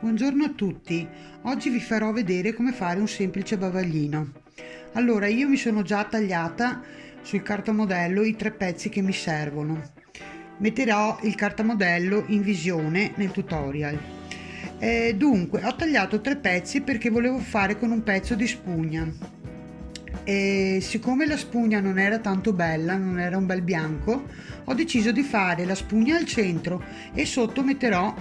Buongiorno a tutti, oggi vi farò vedere come fare un semplice bavaglino. Allora io mi sono già tagliata sul cartamodello i tre pezzi che mi servono. Metterò il cartamodello in visione nel tutorial. Eh, dunque ho tagliato tre pezzi perché volevo fare con un pezzo di spugna e siccome la spugna non era tanto bella, non era un bel bianco, ho deciso di fare la spugna al centro e sotto metterò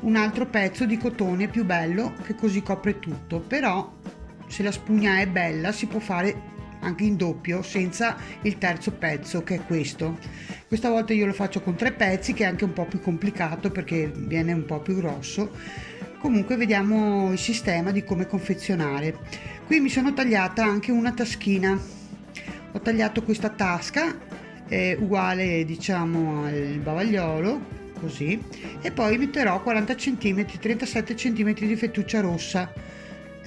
un altro pezzo di cotone più bello che così copre tutto, però se la spugna è bella si può fare anche in doppio senza il terzo pezzo che è questo. Questa volta io lo faccio con tre pezzi che è anche un po' più complicato perché viene un po' più grosso. Comunque vediamo il sistema di come confezionare qui mi sono tagliata anche una taschina. Ho tagliato questa tasca eh, uguale diciamo al bavagliolo così e poi metterò 40 cm 37 cm di fettuccia rossa.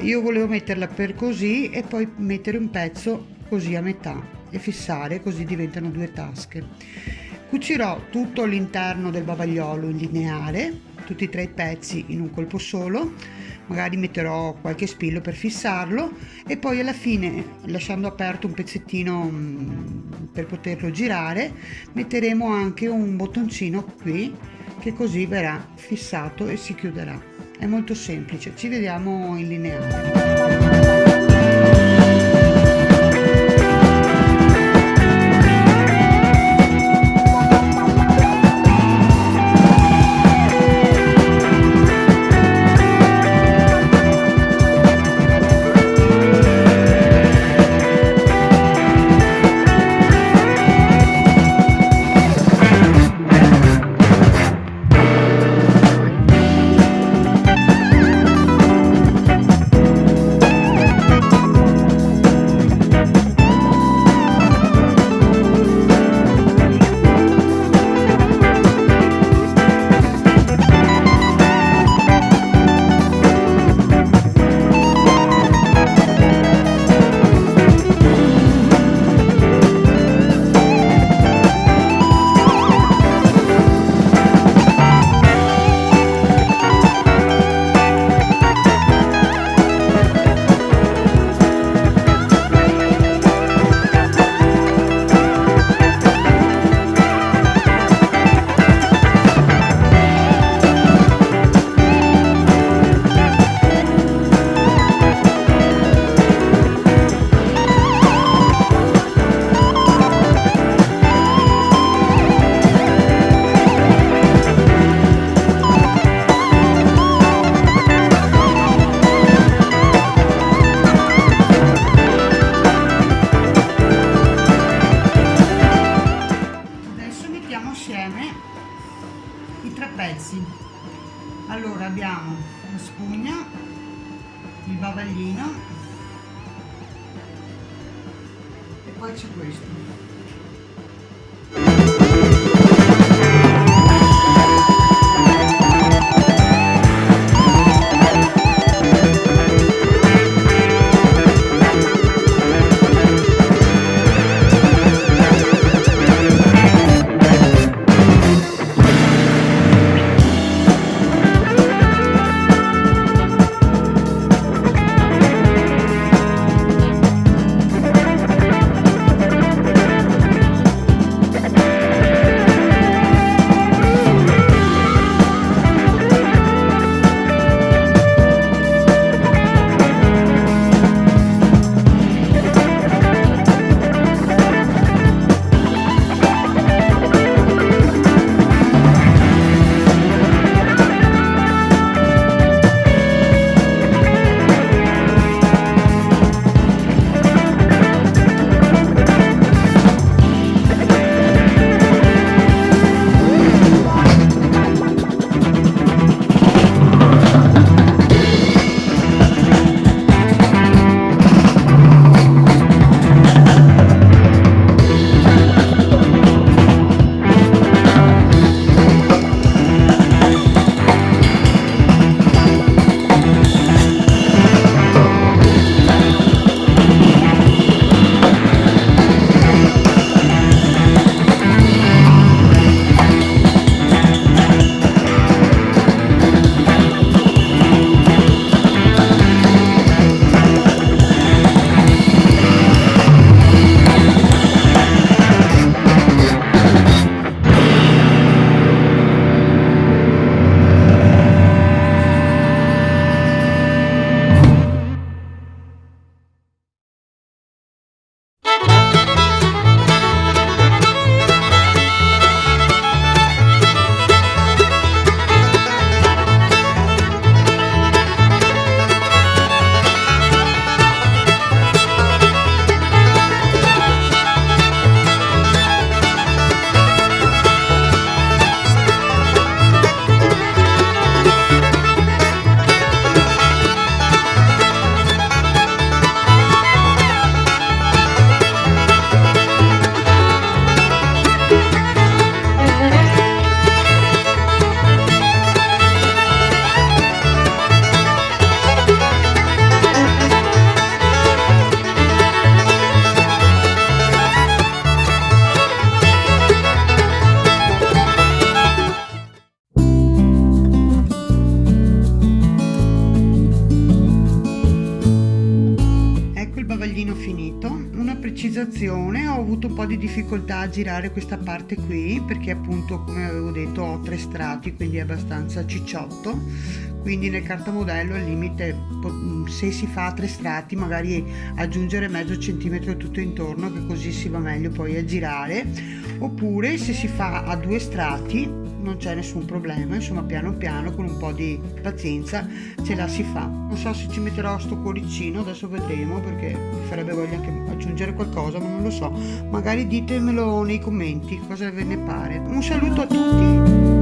Io volevo metterla per così e poi mettere un pezzo così a metà e fissare così diventano due tasche. Cucirò tutto l'interno del bavagliolo in lineare tutti e tre i pezzi in un colpo solo magari metterò qualche spillo per fissarlo e poi alla fine lasciando aperto un pezzettino mm, per poterlo girare metteremo anche un bottoncino qui che così verrà fissato e si chiuderà. È molto semplice ci vediamo in lineare bavaglino e poi c'è questo lavorazione ho avuto un po' di difficoltà a girare questa parte qui perché appunto come avevo detto ho tre strati quindi è abbastanza cicciotto. Quindi nel cartamodello al limite se si fa tre strati magari aggiungere mezzo centimetro tutto intorno che così si va meglio poi a girare. Oppure se si fa a due strati non c'è nessun problema insomma piano piano con un po' di pazienza ce la si fa. Non so se ci metterò sto cuoricino adesso vedremo perché mi farebbe voglia anche aggiungere qualcosa ma non lo so. Magari ditemelo nei commenti cosa ve ne pare. Un saluto a tutti